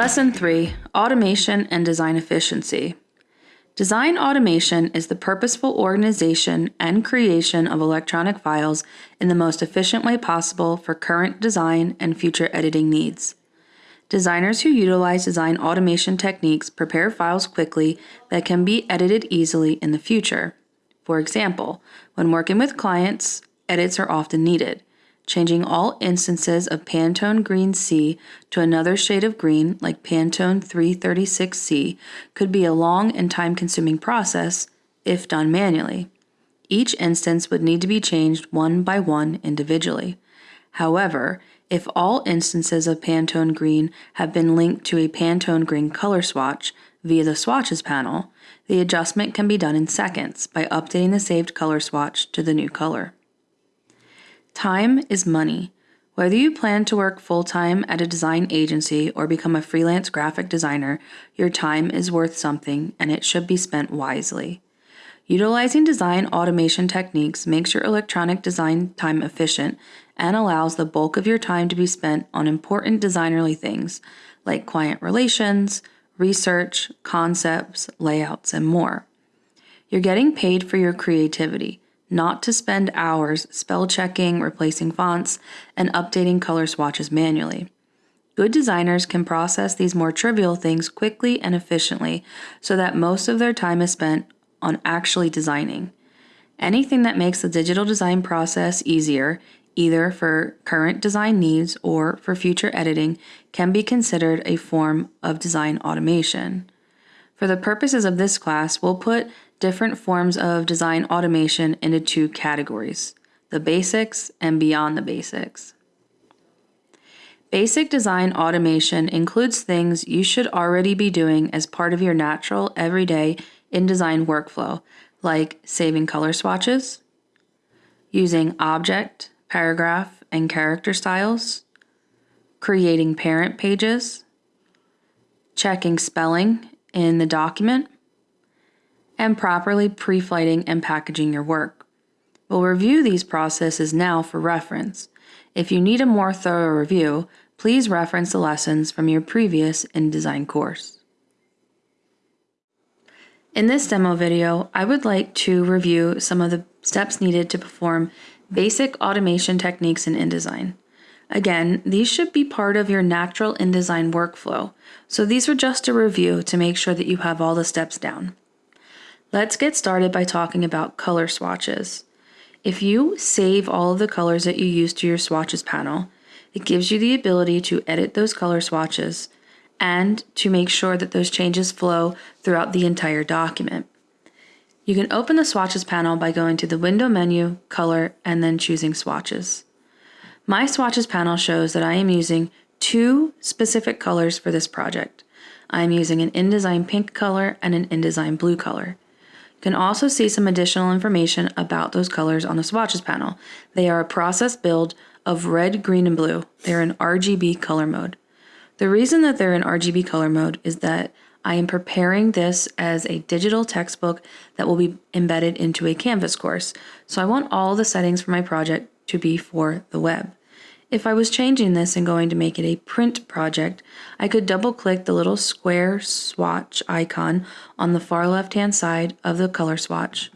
Lesson 3 Automation and Design Efficiency. Design automation is the purposeful organization and creation of electronic files in the most efficient way possible for current design and future editing needs. Designers who utilize design automation techniques prepare files quickly that can be edited easily in the future. For example, when working with clients, edits are often needed. Changing all instances of Pantone Green C to another shade of green, like Pantone 336C, could be a long and time consuming process if done manually. Each instance would need to be changed one by one individually. However, if all instances of Pantone Green have been linked to a Pantone Green color swatch via the Swatches panel, the adjustment can be done in seconds by updating the saved color swatch to the new color. Time is money. Whether you plan to work full time at a design agency or become a freelance graphic designer, your time is worth something and it should be spent wisely. Utilizing design automation techniques makes your electronic design time efficient and allows the bulk of your time to be spent on important designerly things like client relations, research, concepts, layouts, and more. You're getting paid for your creativity not to spend hours spell checking, replacing fonts, and updating color swatches manually. Good designers can process these more trivial things quickly and efficiently so that most of their time is spent on actually designing. Anything that makes the digital design process easier, either for current design needs or for future editing, can be considered a form of design automation. For the purposes of this class, we'll put different forms of design automation into two categories the basics and beyond the basics. Basic design automation includes things you should already be doing as part of your natural, everyday InDesign workflow, like saving color swatches, using object, paragraph, and character styles, creating parent pages, checking spelling in the document, and properly pre-flighting and packaging your work. We'll review these processes now for reference. If you need a more thorough review, please reference the lessons from your previous InDesign course. In this demo video, I would like to review some of the steps needed to perform basic automation techniques in InDesign. Again, these should be part of your natural InDesign workflow, so these are just a review to make sure that you have all the steps down. Let's get started by talking about color swatches. If you save all of the colors that you use to your swatches panel, it gives you the ability to edit those color swatches and to make sure that those changes flow throughout the entire document. You can open the swatches panel by going to the window menu, color, and then choosing swatches. My swatches panel shows that I am using two specific colors for this project. I am using an InDesign pink color and an InDesign blue color can also see some additional information about those colors on the swatches panel. They are a process build of red, green, and blue. They're in RGB color mode. The reason that they're in RGB color mode is that I am preparing this as a digital textbook that will be embedded into a Canvas course. So I want all the settings for my project to be for the web. If I was changing this and going to make it a print project, I could double click the little square swatch icon on the far left hand side of the color swatch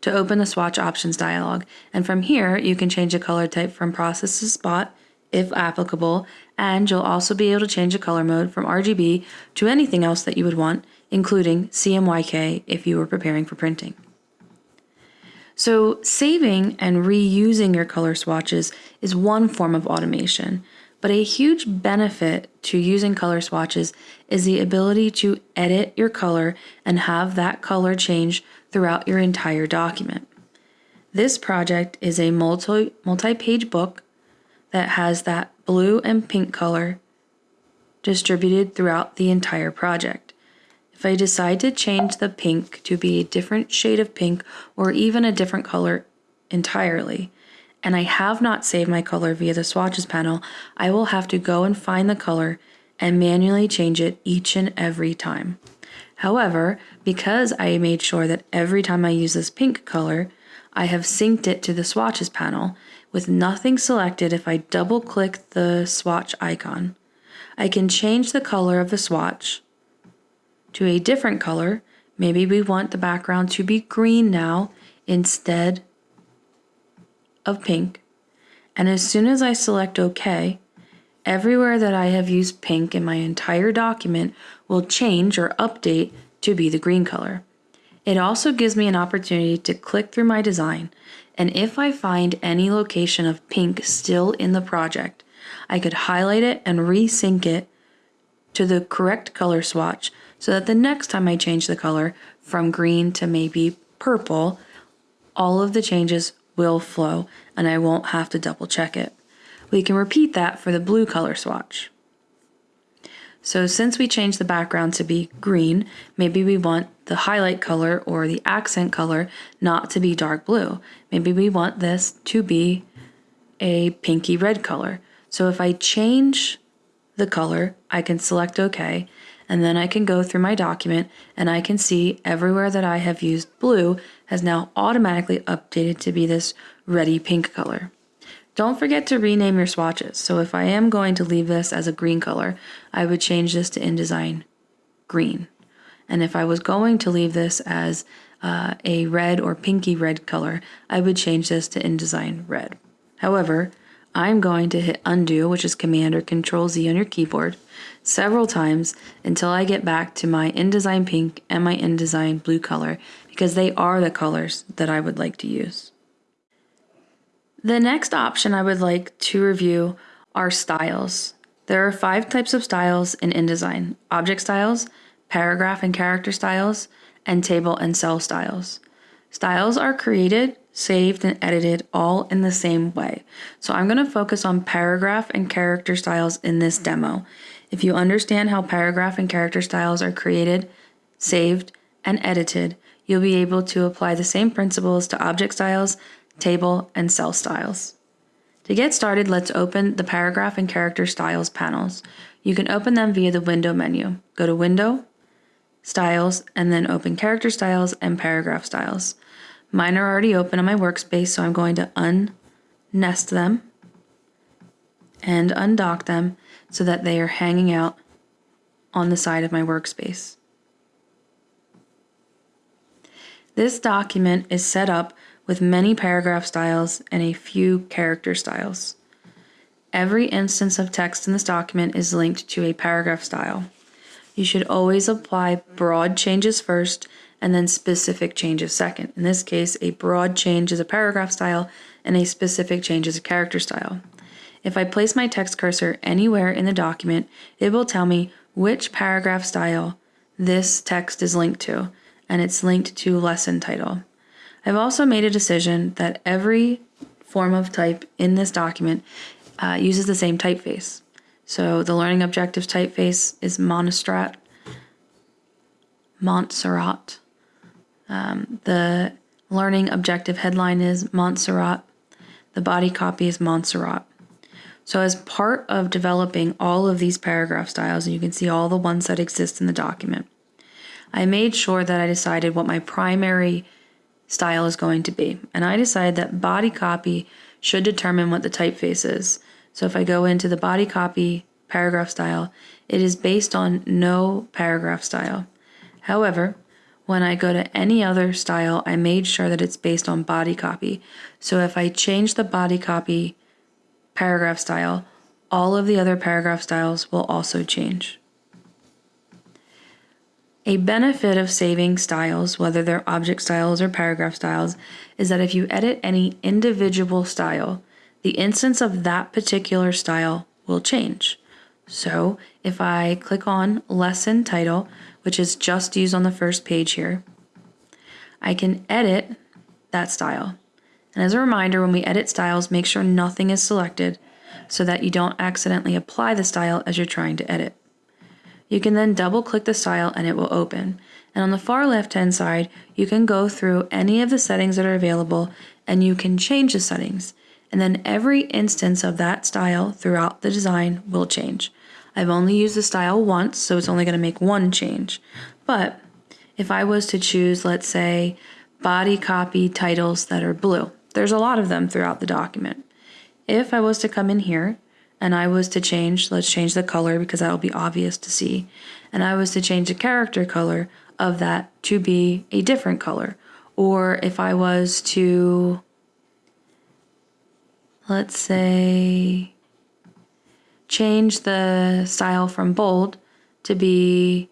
to open the swatch options dialog. And from here, you can change the color type from process to spot if applicable, and you'll also be able to change the color mode from RGB to anything else that you would want, including CMYK if you were preparing for printing. So saving and reusing your color swatches is one form of automation, but a huge benefit to using color swatches is the ability to edit your color and have that color change throughout your entire document. This project is a multi multi-page book that has that blue and pink color distributed throughout the entire project. If I decide to change the pink to be a different shade of pink or even a different color entirely, and I have not saved my color via the swatches panel, I will have to go and find the color and manually change it each and every time. However, because I made sure that every time I use this pink color, I have synced it to the swatches panel with nothing selected if I double click the swatch icon. I can change the color of the swatch to a different color. Maybe we want the background to be green now instead of pink. And as soon as I select OK, everywhere that I have used pink in my entire document will change or update to be the green color. It also gives me an opportunity to click through my design, and if I find any location of pink still in the project, I could highlight it and resync it to the correct color swatch so that the next time I change the color from green to maybe purple, all of the changes will flow and I won't have to double check it. We can repeat that for the blue color swatch. So since we changed the background to be green, maybe we want the highlight color or the accent color not to be dark blue. Maybe we want this to be a pinky red color. So if I change the color, I can select OK, and then I can go through my document and I can see everywhere that I have used blue has now automatically updated to be this ready pink color. Don't forget to rename your swatches. So if I am going to leave this as a green color, I would change this to InDesign green. And if I was going to leave this as uh, a red or pinky red color, I would change this to InDesign red. However, I'm going to hit undo, which is Command or Control Z on your keyboard, several times until I get back to my InDesign pink and my InDesign blue color because they are the colors that I would like to use. The next option I would like to review are styles. There are five types of styles in InDesign object styles, paragraph and character styles, and table and cell styles. Styles are created, saved, and edited all in the same way. So I'm going to focus on paragraph and character styles in this demo. If you understand how paragraph and character styles are created, saved, and edited, you'll be able to apply the same principles to object styles table, and cell styles. To get started, let's open the paragraph and character styles panels. You can open them via the window menu. Go to Window, Styles, and then open Character Styles and Paragraph Styles. Mine are already open on my workspace, so I'm going to unnest them and undock them so that they are hanging out on the side of my workspace. This document is set up with many paragraph styles and a few character styles. Every instance of text in this document is linked to a paragraph style. You should always apply broad changes first and then specific changes second. In this case, a broad change is a paragraph style and a specific change is a character style. If I place my text cursor anywhere in the document, it will tell me which paragraph style this text is linked to, and it's linked to lesson title. I've also made a decision that every form of type in this document uh, uses the same typeface. So the learning objectives typeface is Montserrat. Montserrat. Um, the learning objective headline is Montserrat. The body copy is Montserrat. So as part of developing all of these paragraph styles, and you can see all the ones that exist in the document, I made sure that I decided what my primary style is going to be. And I decided that body copy should determine what the typeface is. So if I go into the body copy paragraph style, it is based on no paragraph style. However, when I go to any other style, I made sure that it's based on body copy. So if I change the body copy paragraph style, all of the other paragraph styles will also change. A benefit of saving styles, whether they're object styles or paragraph styles, is that if you edit any individual style, the instance of that particular style will change. So if I click on lesson title, which is just used on the first page here, I can edit that style. And as a reminder, when we edit styles, make sure nothing is selected so that you don't accidentally apply the style as you're trying to edit. You can then double click the style and it will open. And on the far left hand side, you can go through any of the settings that are available and you can change the settings. And then every instance of that style throughout the design will change. I've only used the style once, so it's only going to make one change. But if I was to choose, let's say, body copy titles that are blue, there's a lot of them throughout the document. If I was to come in here and I was to change, let's change the color because that will be obvious to see, and I was to change the character color of that to be a different color, or if I was to, let's say, change the style from bold to be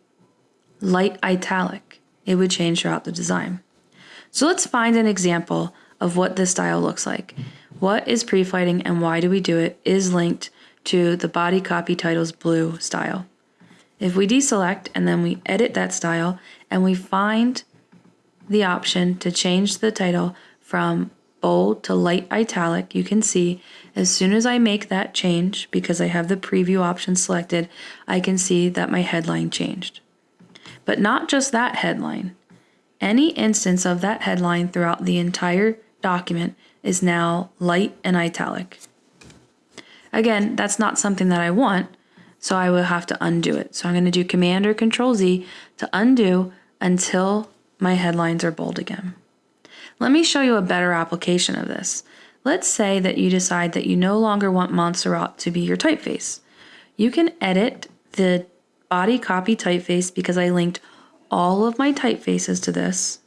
light italic, it would change throughout the design. So let's find an example of what this style looks like. What is pre-flighting and why do we do it is linked to the body copy titles blue style. If we deselect and then we edit that style and we find the option to change the title from bold to light italic, you can see as soon as I make that change, because I have the preview option selected, I can see that my headline changed. But not just that headline. Any instance of that headline throughout the entire document is now light and italic. Again, that's not something that I want, so I will have to undo it. So I'm going to do Command or Control Z to undo until my headlines are bold again. Let me show you a better application of this. Let's say that you decide that you no longer want Montserrat to be your typeface. You can edit the body copy typeface because I linked all of my typefaces to this.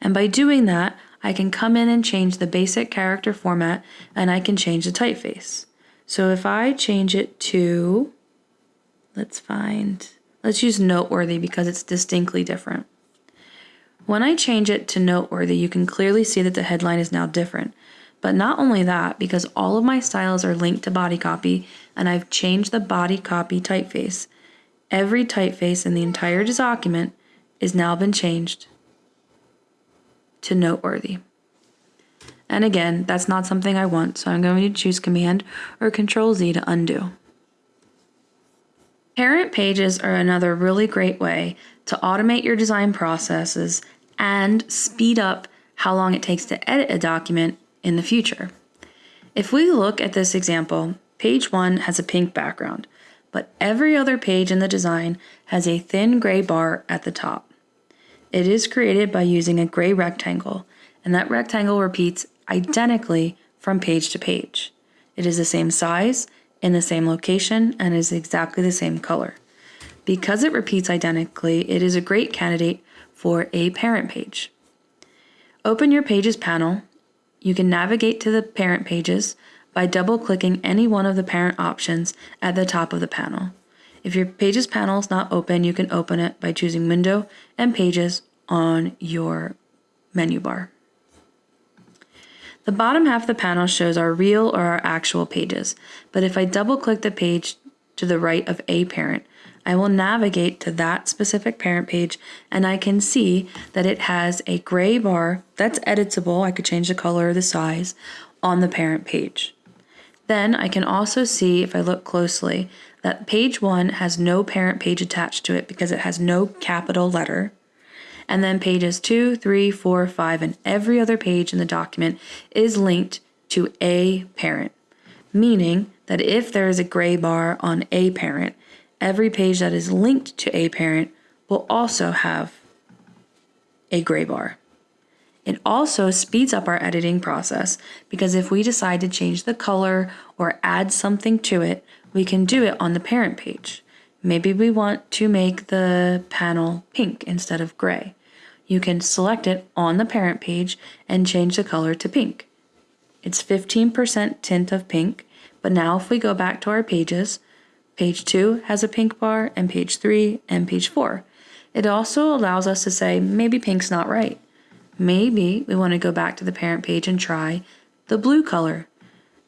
And by doing that, I can come in and change the basic character format and I can change the typeface. So if I change it to, let's find, let's use noteworthy because it's distinctly different. When I change it to noteworthy, you can clearly see that the headline is now different. But not only that, because all of my styles are linked to body copy and I've changed the body copy typeface, every typeface in the entire document is now been changed to noteworthy. And again, that's not something I want, so I'm going to choose Command or Control Z to undo. Parent pages are another really great way to automate your design processes and speed up how long it takes to edit a document in the future. If we look at this example, page 1 has a pink background, but every other page in the design has a thin gray bar at the top. It is created by using a gray rectangle, and that rectangle repeats identically from page to page. It is the same size, in the same location, and is exactly the same color. Because it repeats identically, it is a great candidate for a parent page. Open your Pages panel. You can navigate to the parent pages by double clicking any one of the parent options at the top of the panel. If your Pages panel is not open, you can open it by choosing Window and Pages on your menu bar. The bottom half of the panel shows our real or our actual pages, but if I double click the page to the right of a parent, I will navigate to that specific parent page and I can see that it has a gray bar that's editable. I could change the color or the size on the parent page. Then I can also see, if I look closely, that page one has no parent page attached to it because it has no capital letter. And then pages two, three, four, five, and every other page in the document is linked to a parent, meaning that if there is a gray bar on a parent, every page that is linked to a parent will also have a gray bar. It also speeds up our editing process because if we decide to change the color or add something to it, we can do it on the parent page. Maybe we want to make the panel pink instead of gray. You can select it on the parent page and change the color to pink. It's 15% tint of pink, but now if we go back to our pages, Page 2 has a pink bar, and page 3 and page 4. It also allows us to say, maybe pink's not right. Maybe we want to go back to the parent page and try the blue color.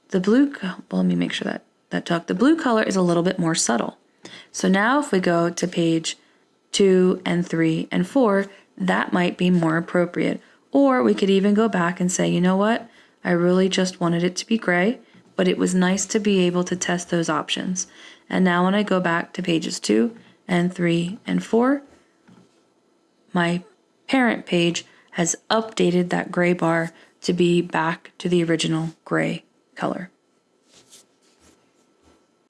The blue, well, let me make sure that that took. The blue color is a little bit more subtle. So now if we go to page 2 and 3 and 4, that might be more appropriate. Or we could even go back and say, you know what? I really just wanted it to be gray, but it was nice to be able to test those options. And now when I go back to pages 2 and 3 and 4, my parent page has updated that gray bar to be back to the original gray color.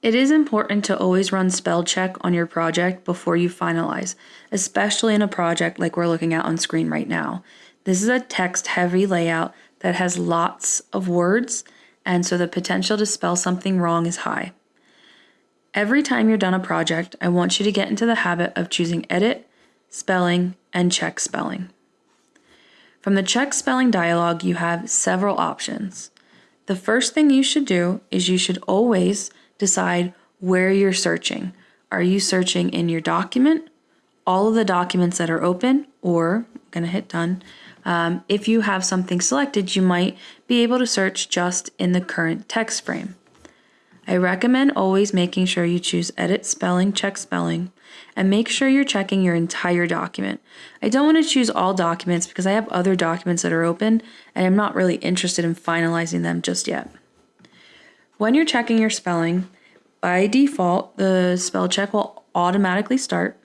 It is important to always run spell check on your project before you finalize, especially in a project like we're looking at on screen right now. This is a text heavy layout that has lots of words and so the potential to spell something wrong is high. Every time you're done a project, I want you to get into the habit of choosing edit, spelling, and check spelling. From the check spelling dialog, you have several options. The first thing you should do is you should always decide where you're searching. Are you searching in your document, all of the documents that are open, or I'm going to hit done. Um, if you have something selected, you might be able to search just in the current text frame. I recommend always making sure you choose Edit Spelling, Check Spelling, and make sure you're checking your entire document. I don't want to choose all documents because I have other documents that are open and I'm not really interested in finalizing them just yet. When you're checking your spelling, by default, the spell check will automatically start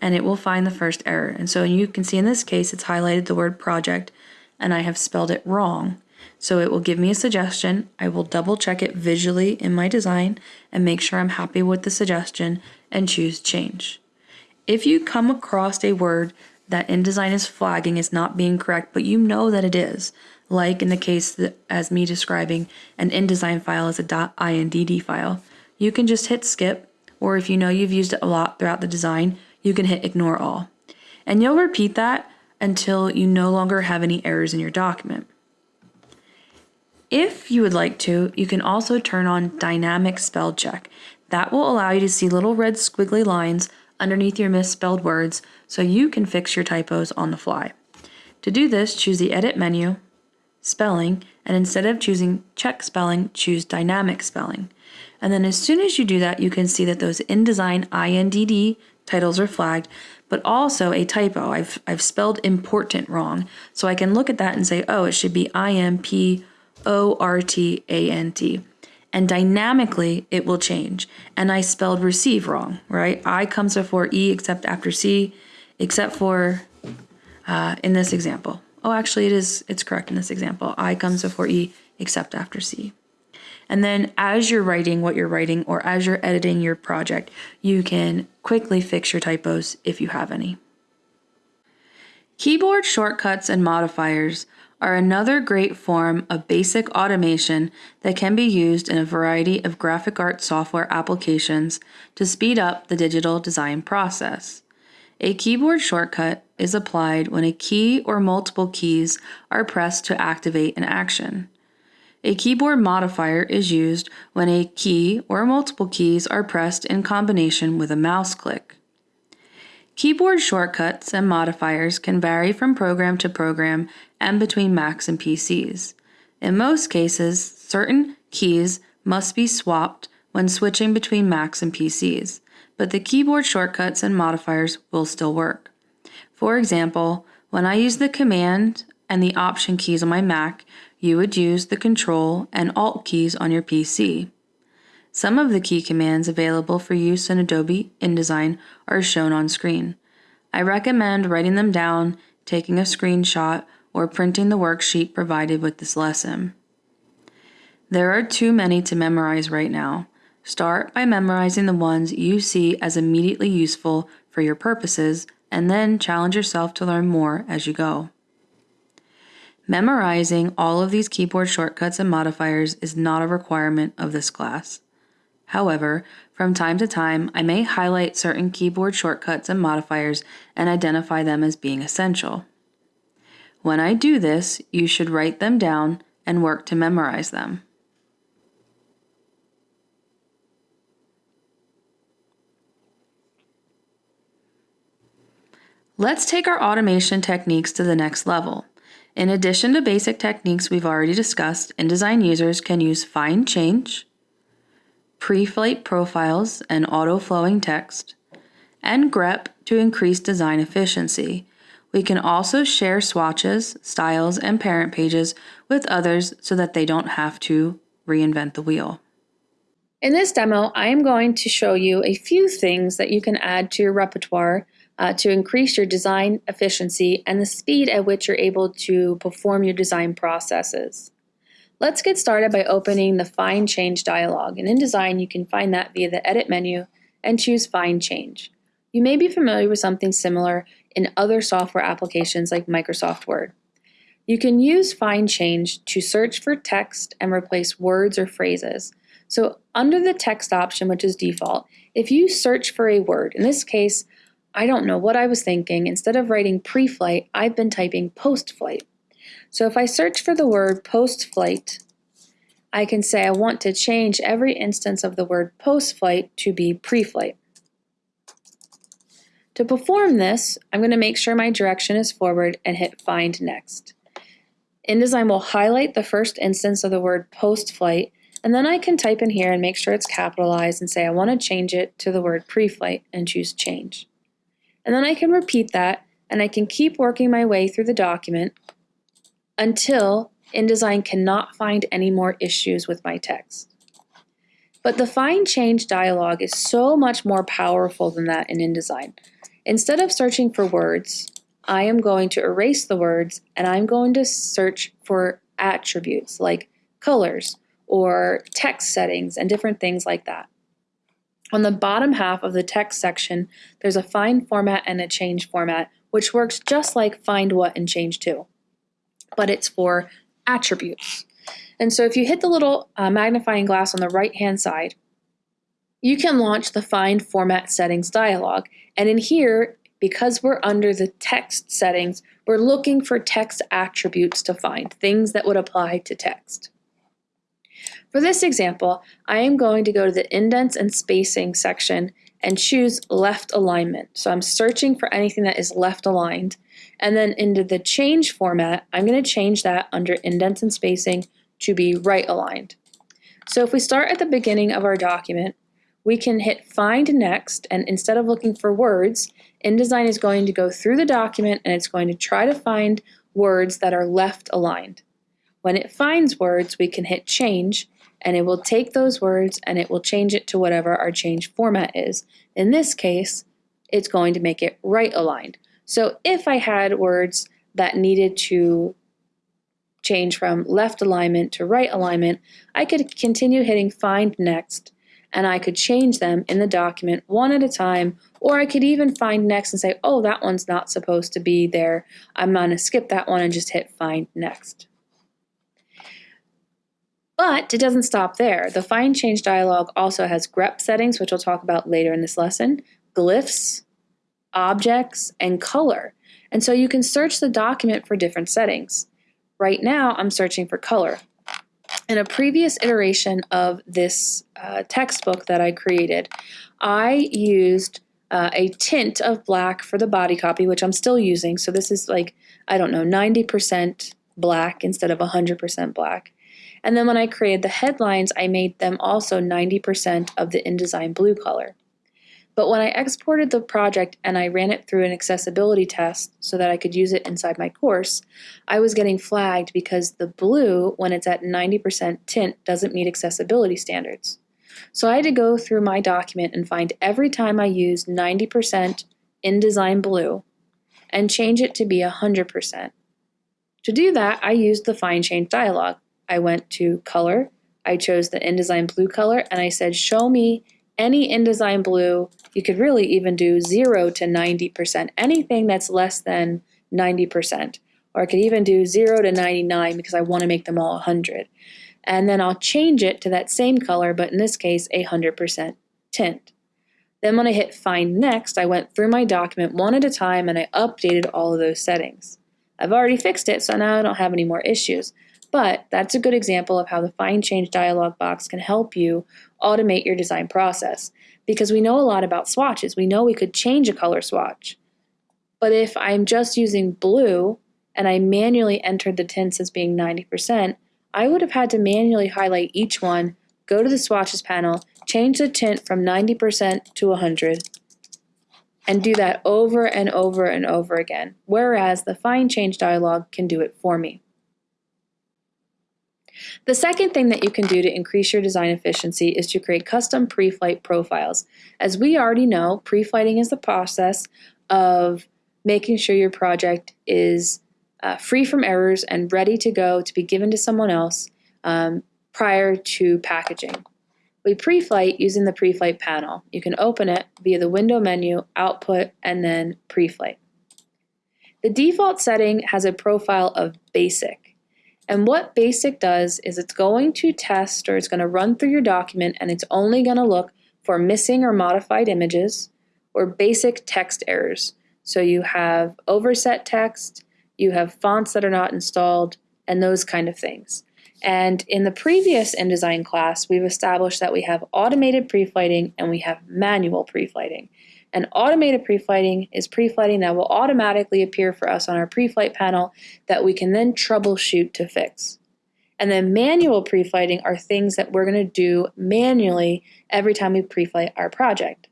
and it will find the first error. And so you can see in this case, it's highlighted the word project and I have spelled it wrong. So it will give me a suggestion. I will double check it visually in my design and make sure I'm happy with the suggestion and choose change. If you come across a word that InDesign is flagging is not being correct, but you know that it is, like in the case that, as me describing an InDesign file as a .indd file, you can just hit skip, or if you know you've used it a lot throughout the design, you can hit ignore all. And you'll repeat that until you no longer have any errors in your document. If you would like to, you can also turn on dynamic spell check. That will allow you to see little red squiggly lines underneath your misspelled words so you can fix your typos on the fly. To do this, choose the Edit menu, Spelling, and instead of choosing Check Spelling, choose Dynamic Spelling. And then as soon as you do that, you can see that those InDesign INDD titles are flagged, but also a typo. I've, I've spelled important wrong. So I can look at that and say, oh, it should be I M P O R T A N T and dynamically it will change. And I spelled receive wrong, right? I comes before E except after C, except for uh, in this example. Oh, actually, it is. It's correct in this example. I comes before E except after C. And then as you're writing what you're writing or as you're editing your project, you can quickly fix your typos if you have any. Keyboard shortcuts and modifiers are another great form of basic automation that can be used in a variety of graphic art software applications to speed up the digital design process. A keyboard shortcut is applied when a key or multiple keys are pressed to activate an action. A keyboard modifier is used when a key or multiple keys are pressed in combination with a mouse click. Keyboard shortcuts and modifiers can vary from program to program and between Macs and PCs. In most cases, certain keys must be swapped when switching between Macs and PCs, but the keyboard shortcuts and modifiers will still work. For example, when I use the Command and the Option keys on my Mac, you would use the Control and Alt keys on your PC. Some of the key commands available for use in Adobe InDesign are shown on screen. I recommend writing them down, taking a screenshot, or printing the worksheet provided with this lesson. There are too many to memorize right now. Start by memorizing the ones you see as immediately useful for your purposes, and then challenge yourself to learn more as you go. Memorizing all of these keyboard shortcuts and modifiers is not a requirement of this class. However, from time to time, I may highlight certain keyboard shortcuts and modifiers and identify them as being essential. When I do this, you should write them down and work to memorize them. Let's take our automation techniques to the next level. In addition to basic techniques we've already discussed, InDesign users can use Find Change, pre-flight profiles and auto-flowing text, and grep to increase design efficiency. We can also share swatches, styles, and parent pages with others so that they don't have to reinvent the wheel. In this demo, I am going to show you a few things that you can add to your repertoire uh, to increase your design efficiency and the speed at which you're able to perform your design processes. Let's get started by opening the Find Change dialog. And in Design, you can find that via the Edit menu and choose Find Change. You may be familiar with something similar in other software applications like Microsoft Word. You can use Find Change to search for text and replace words or phrases. So under the text option, which is default, if you search for a word, in this case, I don't know what I was thinking. Instead of writing pre-flight, I've been typing post-flight. So if I search for the word post-flight, I can say I want to change every instance of the word post-flight to be pre-flight. To perform this, I'm going to make sure my direction is forward and hit Find Next. InDesign will highlight the first instance of the word post-flight, and then I can type in here and make sure it's capitalized and say I want to change it to the word pre-flight and choose Change. And then I can repeat that, and I can keep working my way through the document until InDesign cannot find any more issues with my text. But the Find Change dialog is so much more powerful than that in InDesign. Instead of searching for words, I am going to erase the words and I'm going to search for attributes like colors or text settings and different things like that. On the bottom half of the text section, there's a find format and a change format, which works just like find what and change to, but it's for attributes. And so if you hit the little uh, magnifying glass on the right hand side, you can launch the Find Format Settings dialog. And in here, because we're under the text settings, we're looking for text attributes to find, things that would apply to text. For this example, I am going to go to the indents and spacing section and choose left alignment. So I'm searching for anything that is left aligned. And then into the change format, I'm going to change that under indents and spacing to be right aligned. So if we start at the beginning of our document, we can hit find next and instead of looking for words, InDesign is going to go through the document and it's going to try to find words that are left aligned. When it finds words, we can hit change and it will take those words and it will change it to whatever our change format is. In this case, it's going to make it right aligned. So if I had words that needed to change from left alignment to right alignment, I could continue hitting find next and I could change them in the document one at a time, or I could even find next and say, oh, that one's not supposed to be there. I'm going to skip that one and just hit find next. But it doesn't stop there. The find change dialog also has grep settings, which we'll talk about later in this lesson, glyphs, objects, and color. And so you can search the document for different settings. Right now, I'm searching for color. In a previous iteration of this uh, textbook that I created, I used uh, a tint of black for the body copy, which I'm still using. So this is like, I don't know, 90% black instead of 100% black. And then when I created the headlines, I made them also 90% of the InDesign blue color. But when I exported the project and I ran it through an accessibility test so that I could use it inside my course, I was getting flagged because the blue, when it's at 90% tint, doesn't meet accessibility standards. So I had to go through my document and find every time I used 90% InDesign blue and change it to be 100%. To do that, I used the Find Change dialog. I went to Color, I chose the InDesign blue color, and I said, Show me any InDesign blue you could really even do 0 to 90%, anything that's less than 90%. Or I could even do 0 to 99 because I want to make them all 100. And then I'll change it to that same color, but in this case, a 100% tint. Then when I hit Find Next, I went through my document one at a time and I updated all of those settings. I've already fixed it, so now I don't have any more issues. But that's a good example of how the Find Change dialog box can help you automate your design process because we know a lot about swatches. We know we could change a color swatch. But if I'm just using blue and I manually entered the tints as being 90%, I would have had to manually highlight each one, go to the swatches panel, change the tint from 90% to 100, and do that over and over and over again, whereas the Find Change dialog can do it for me. The second thing that you can do to increase your design efficiency is to create custom pre-flight profiles. As we already know, pre-flighting is the process of making sure your project is uh, free from errors and ready to go to be given to someone else um, prior to packaging. We pre-flight using the pre-flight panel. You can open it via the window menu, output, and then pre-flight. The default setting has a profile of basic. And what basic does is it's going to test or it's going to run through your document and it's only going to look for missing or modified images or basic text errors. So you have overset text, you have fonts that are not installed, and those kind of things. And in the previous InDesign class, we've established that we have automated pre-flighting and we have manual pre-flighting. And automated pre-flighting is pre-flighting that will automatically appear for us on our pre-flight panel that we can then troubleshoot to fix. And then manual pre-flighting are things that we're going to do manually every time we pre-flight our project.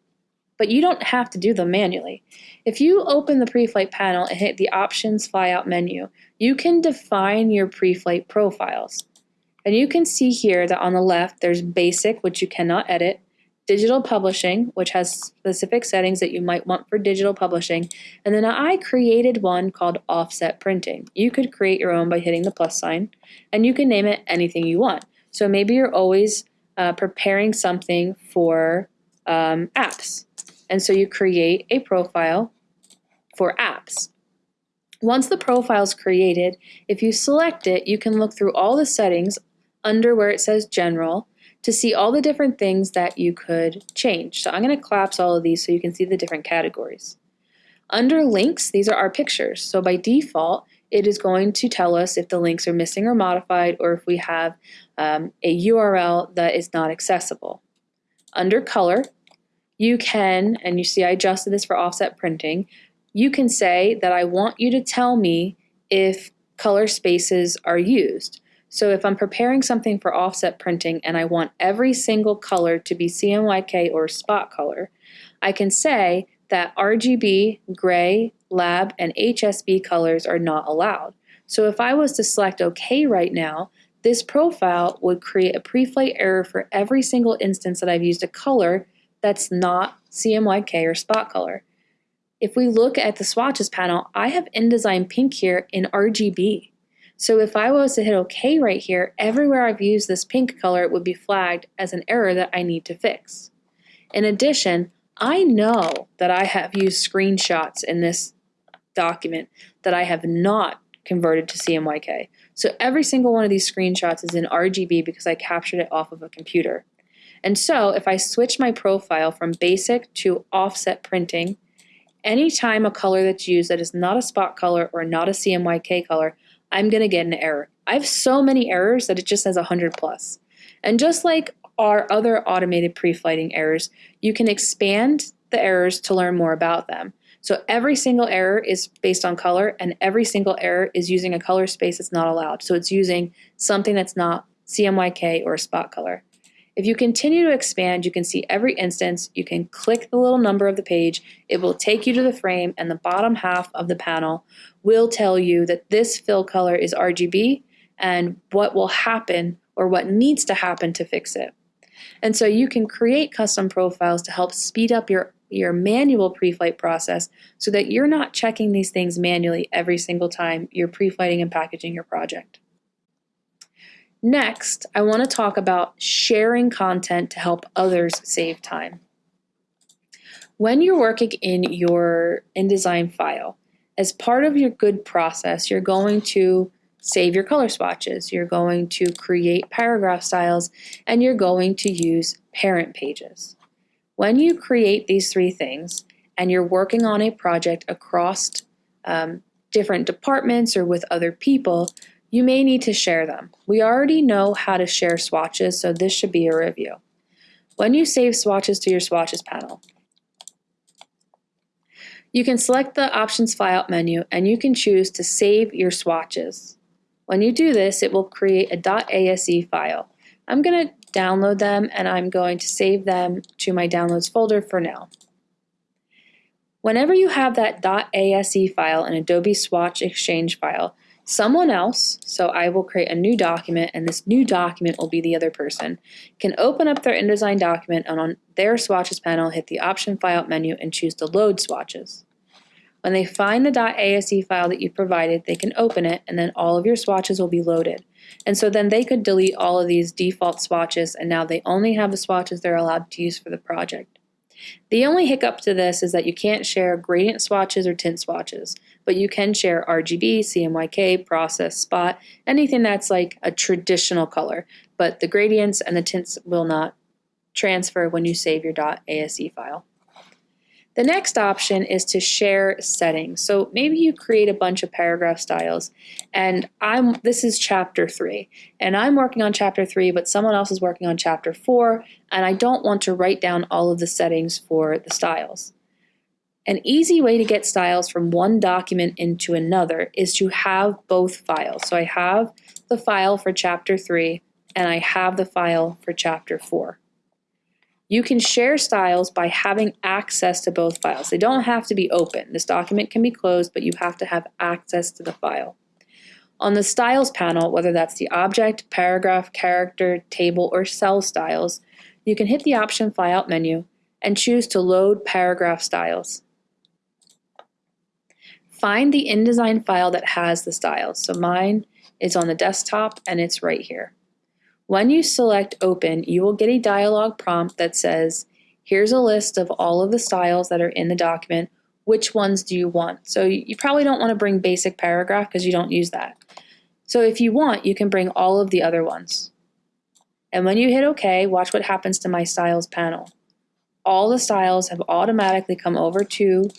But you don't have to do them manually. If you open the pre-flight panel and hit the Options Flyout menu, you can define your pre-flight profiles. And you can see here that on the left, there's Basic, which you cannot edit, digital publishing, which has specific settings that you might want for digital publishing. And then I created one called offset printing. You could create your own by hitting the plus sign, and you can name it anything you want. So maybe you're always uh, preparing something for um, apps. And so you create a profile for apps. Once the profile is created, if you select it, you can look through all the settings under where it says general to see all the different things that you could change. So I'm going to collapse all of these so you can see the different categories. Under links, these are our pictures. So by default, it is going to tell us if the links are missing or modified or if we have um, a URL that is not accessible. Under color, you can, and you see I adjusted this for offset printing, you can say that I want you to tell me if color spaces are used. So if I'm preparing something for offset printing and I want every single color to be CMYK or spot color, I can say that RGB, gray, lab, and HSB colors are not allowed. So if I was to select OK right now, this profile would create a pre-flight error for every single instance that I've used a color that's not CMYK or spot color. If we look at the swatches panel, I have InDesign Pink here in RGB. So if I was to hit OK right here, everywhere I've used this pink color, it would be flagged as an error that I need to fix. In addition, I know that I have used screenshots in this document that I have not converted to CMYK. So every single one of these screenshots is in RGB because I captured it off of a computer. And so if I switch my profile from basic to offset printing, anytime a color that's used that is not a spot color or not a CMYK color, I'm going to get an error. I have so many errors that it just says 100 plus. And just like our other automated pre-flighting errors, you can expand the errors to learn more about them. So every single error is based on color and every single error is using a color space that's not allowed. So it's using something that's not CMYK or spot color. If you continue to expand, you can see every instance. You can click the little number of the page. It will take you to the frame and the bottom half of the panel will tell you that this fill color is RGB and what will happen or what needs to happen to fix it. And so you can create custom profiles to help speed up your, your manual pre-flight process so that you're not checking these things manually every single time you're pre-flighting and packaging your project. Next, I want to talk about sharing content to help others save time. When you're working in your InDesign file, as part of your good process, you're going to save your color swatches, you're going to create paragraph styles, and you're going to use parent pages. When you create these three things and you're working on a project across um, different departments or with other people, you may need to share them. We already know how to share swatches, so this should be a review. When you save swatches to your swatches panel, you can select the Options Flyout menu and you can choose to save your swatches. When you do this, it will create a .ase file. I'm going to download them and I'm going to save them to my downloads folder for now. Whenever you have that .ase file, an Adobe Swatch Exchange file, Someone else, so I will create a new document and this new document will be the other person, can open up their InDesign document and on their swatches panel hit the option file menu and choose to load swatches. When they find the .ase file that you provided, they can open it and then all of your swatches will be loaded. And so then they could delete all of these default swatches and now they only have the swatches they're allowed to use for the project. The only hiccup to this is that you can't share gradient swatches or tint swatches, but you can share RGB, CMYK, process, spot, anything that's like a traditional color, but the gradients and the tints will not transfer when you save your .ase file. The next option is to share settings. So maybe you create a bunch of paragraph styles and I'm this is chapter 3 and I'm working on chapter 3 but someone else is working on chapter 4 and I don't want to write down all of the settings for the styles. An easy way to get styles from one document into another is to have both files. So I have the file for chapter 3 and I have the file for chapter 4. You can share styles by having access to both files. They don't have to be open. This document can be closed, but you have to have access to the file. On the Styles panel, whether that's the object, paragraph, character, table, or cell styles, you can hit the Option Flyout menu and choose to load paragraph styles. Find the InDesign file that has the styles. So mine is on the desktop and it's right here. When you select Open, you will get a dialog prompt that says, here's a list of all of the styles that are in the document. Which ones do you want? So you probably don't want to bring basic paragraph because you don't use that. So if you want, you can bring all of the other ones. And when you hit OK, watch what happens to my styles panel. All the styles have automatically come over to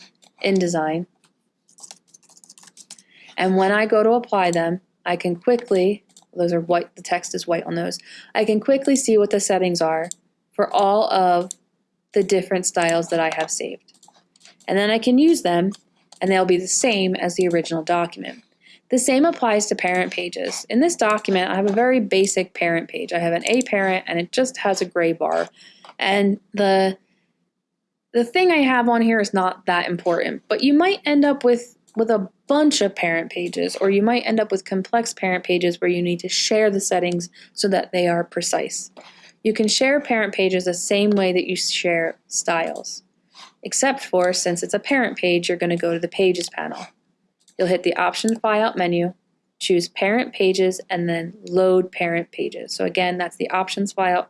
InDesign. And when I go to apply them, I can quickly those are white, the text is white on those. I can quickly see what the settings are for all of the different styles that I have saved. And then I can use them and they'll be the same as the original document. The same applies to parent pages. In this document, I have a very basic parent page. I have an A parent and it just has a gray bar. And the, the thing I have on here is not that important, but you might end up with with a bunch of parent pages, or you might end up with complex parent pages where you need to share the settings so that they are precise. You can share parent pages the same way that you share styles, except for since it's a parent page, you're going to go to the Pages panel. You'll hit the Option Flyout menu, choose Parent Pages, and then Load Parent Pages. So again, that's the Options Flyout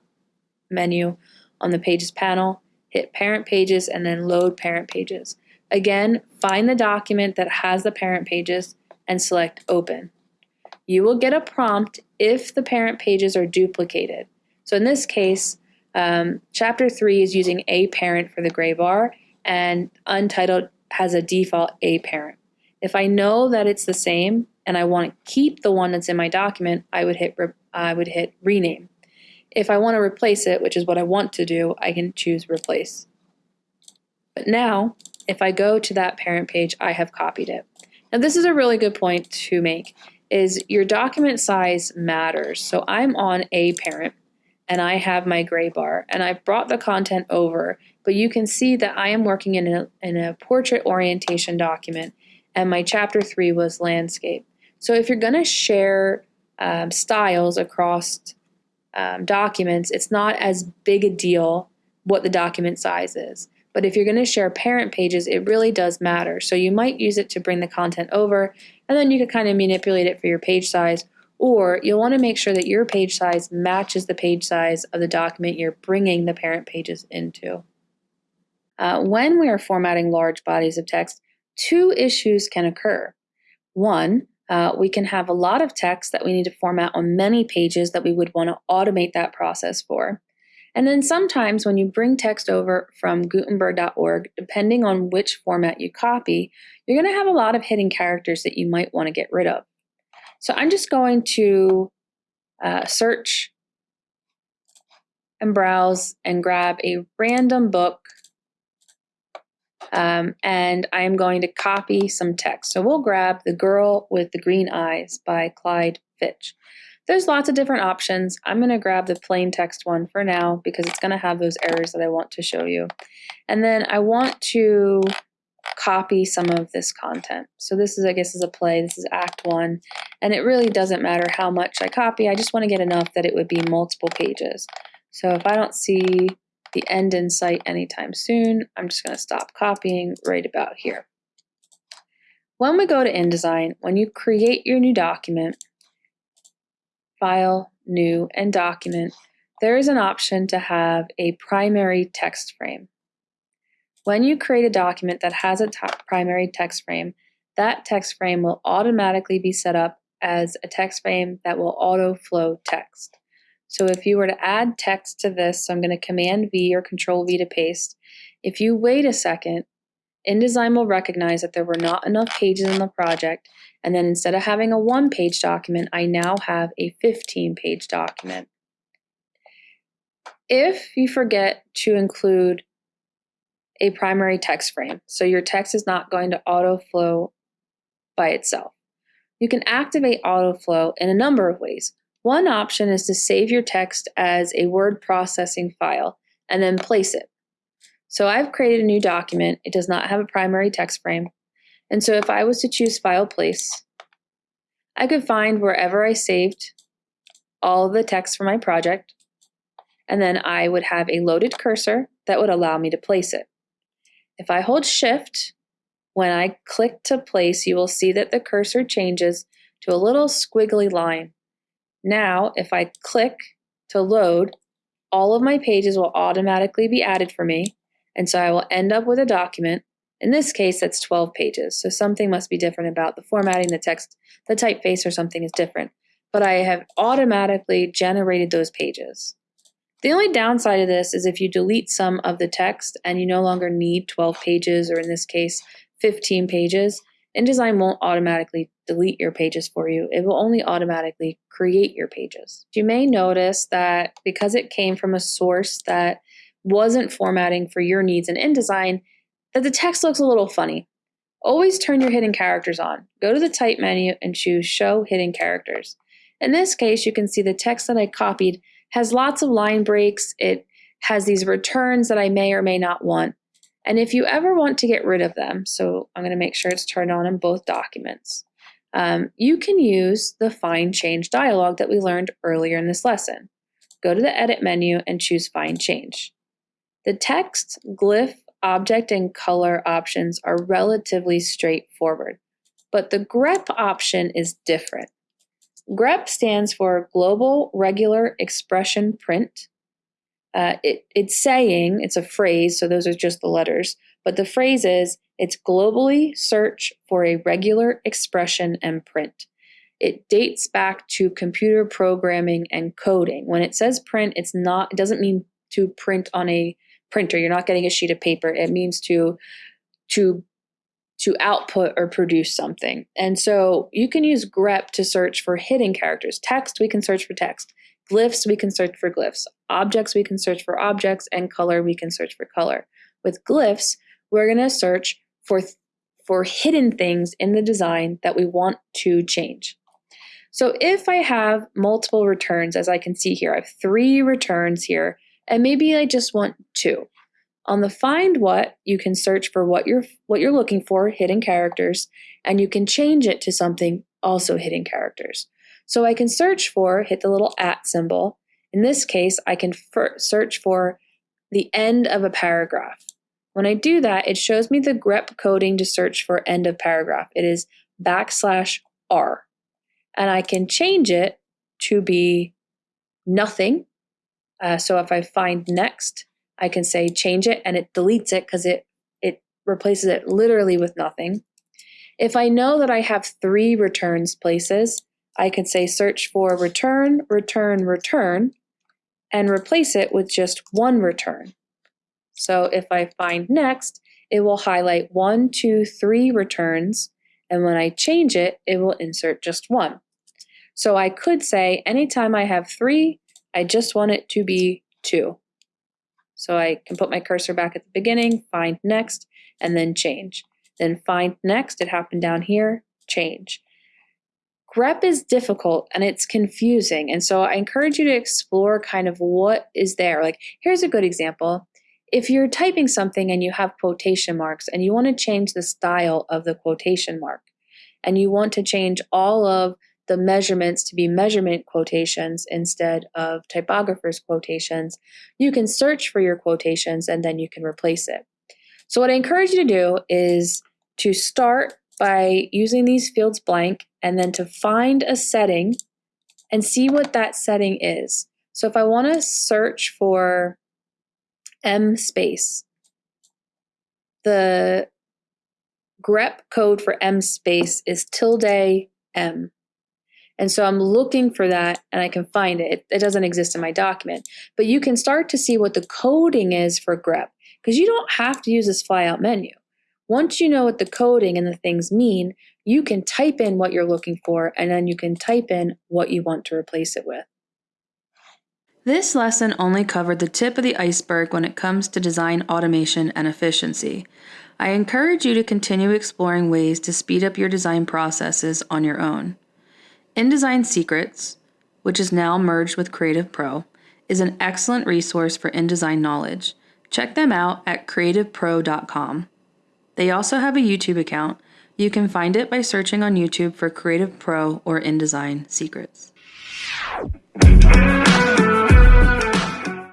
menu on the Pages panel, hit Parent Pages, and then Load Parent Pages. Again, find the document that has the parent pages and select Open. You will get a prompt if the parent pages are duplicated. So in this case, um, Chapter 3 is using A parent for the gray bar, and Untitled has a default A parent. If I know that it's the same and I want to keep the one that's in my document, I would hit I would hit rename. If I want to replace it, which is what I want to do, I can choose replace. But now if I go to that parent page, I have copied it. Now this is a really good point to make, is your document size matters. So I'm on a parent and I have my gray bar and I've brought the content over, but you can see that I am working in a, in a portrait orientation document and my chapter three was landscape. So if you're gonna share um, styles across um, documents, it's not as big a deal what the document size is. But if you're going to share parent pages, it really does matter. So you might use it to bring the content over, and then you could kind of manipulate it for your page size, or you'll want to make sure that your page size matches the page size of the document you're bringing the parent pages into. Uh, when we are formatting large bodies of text, two issues can occur. One, uh, we can have a lot of text that we need to format on many pages that we would want to automate that process for. And then sometimes when you bring text over from Gutenberg.org, depending on which format you copy, you're going to have a lot of hidden characters that you might want to get rid of. So I'm just going to uh, search and browse and grab a random book um, and I'm going to copy some text. So we'll grab The Girl with the Green Eyes by Clyde Fitch. There's lots of different options. I'm going to grab the plain text one for now because it's going to have those errors that I want to show you. And then I want to copy some of this content. So this is, I guess, is a play. This is Act 1. And it really doesn't matter how much I copy. I just want to get enough that it would be multiple pages. So if I don't see the end in sight anytime soon, I'm just going to stop copying right about here. When we go to InDesign, when you create your new document, File, New, and Document, there is an option to have a primary text frame. When you create a document that has a primary text frame, that text frame will automatically be set up as a text frame that will auto flow text. So if you were to add text to this, so I'm going to Command V or Control V to paste. If you wait a second, InDesign will recognize that there were not enough pages in the project, and then instead of having a one-page document, I now have a 15-page document. If you forget to include a primary text frame, so your text is not going to auto flow by itself, you can activate autoflow in a number of ways. One option is to save your text as a word processing file and then place it. So I've created a new document. It does not have a primary text frame. And so if I was to choose File Place, I could find wherever I saved all the text for my project, and then I would have a loaded cursor that would allow me to place it. If I hold Shift, when I click to place, you will see that the cursor changes to a little squiggly line. Now, if I click to load, all of my pages will automatically be added for me, and so I will end up with a document. In this case, that's 12 pages, so something must be different about the formatting, the text, the typeface, or something is different. But I have automatically generated those pages. The only downside of this is if you delete some of the text and you no longer need 12 pages, or in this case, 15 pages, InDesign won't automatically delete your pages for you. It will only automatically create your pages. You may notice that because it came from a source that wasn't formatting for your needs in InDesign, that the text looks a little funny. Always turn your hidden characters on. Go to the type menu and choose show hidden characters. In this case, you can see the text that I copied has lots of line breaks. It has these returns that I may or may not want. And if you ever want to get rid of them, so I'm going to make sure it's turned on in both documents, um, you can use the Find Change dialog that we learned earlier in this lesson. Go to the Edit menu and choose Find Change. The text, glyph, object, and color options are relatively straightforward, but the grep option is different. grep stands for Global Regular Expression Print. Uh, it, it's saying, it's a phrase, so those are just the letters, but the phrase is, it's globally search for a regular expression and print. It dates back to computer programming and coding. When it says print, it's not, it doesn't mean to print on a printer. You're not getting a sheet of paper. It means to to to output or produce something. And so you can use grep to search for hidden characters. Text, we can search for text. Glyphs, we can search for glyphs. Objects, we can search for objects. And color, we can search for color. With glyphs, we're going to search for, for hidden things in the design that we want to change. So if I have multiple returns, as I can see here, I have three returns here and maybe I just want two. On the find what, you can search for what you're what you're looking for, hidden characters, and you can change it to something also hidden characters. So I can search for, hit the little at symbol. In this case, I can search for the end of a paragraph. When I do that, it shows me the grep coding to search for end of paragraph. It is backslash R. And I can change it to be nothing uh, so if I find next, I can say change it and it deletes it because it, it replaces it literally with nothing. If I know that I have three returns places, I can say search for return, return, return, and replace it with just one return. So if I find next, it will highlight one, two, three returns, and when I change it, it will insert just one. So I could say anytime I have three, I just want it to be 2. So I can put my cursor back at the beginning, find next, and then change. Then find next, it happened down here, change. grep is difficult and it's confusing. And so I encourage you to explore kind of what is there. Like, here's a good example. If you're typing something and you have quotation marks and you want to change the style of the quotation mark, and you want to change all of the measurements to be measurement quotations instead of typographer's quotations, you can search for your quotations and then you can replace it. So what I encourage you to do is to start by using these fields blank and then to find a setting and see what that setting is. So if I want to search for M space, the grep code for M space is tilde M. And so I'm looking for that and I can find it. It doesn't exist in my document, but you can start to see what the coding is for grep because you don't have to use this flyout menu. Once you know what the coding and the things mean, you can type in what you're looking for and then you can type in what you want to replace it with. This lesson only covered the tip of the iceberg when it comes to design automation and efficiency. I encourage you to continue exploring ways to speed up your design processes on your own. InDesign Secrets, which is now merged with Creative Pro, is an excellent resource for InDesign knowledge. Check them out at creativepro.com. They also have a YouTube account. You can find it by searching on YouTube for Creative Pro or InDesign Secrets.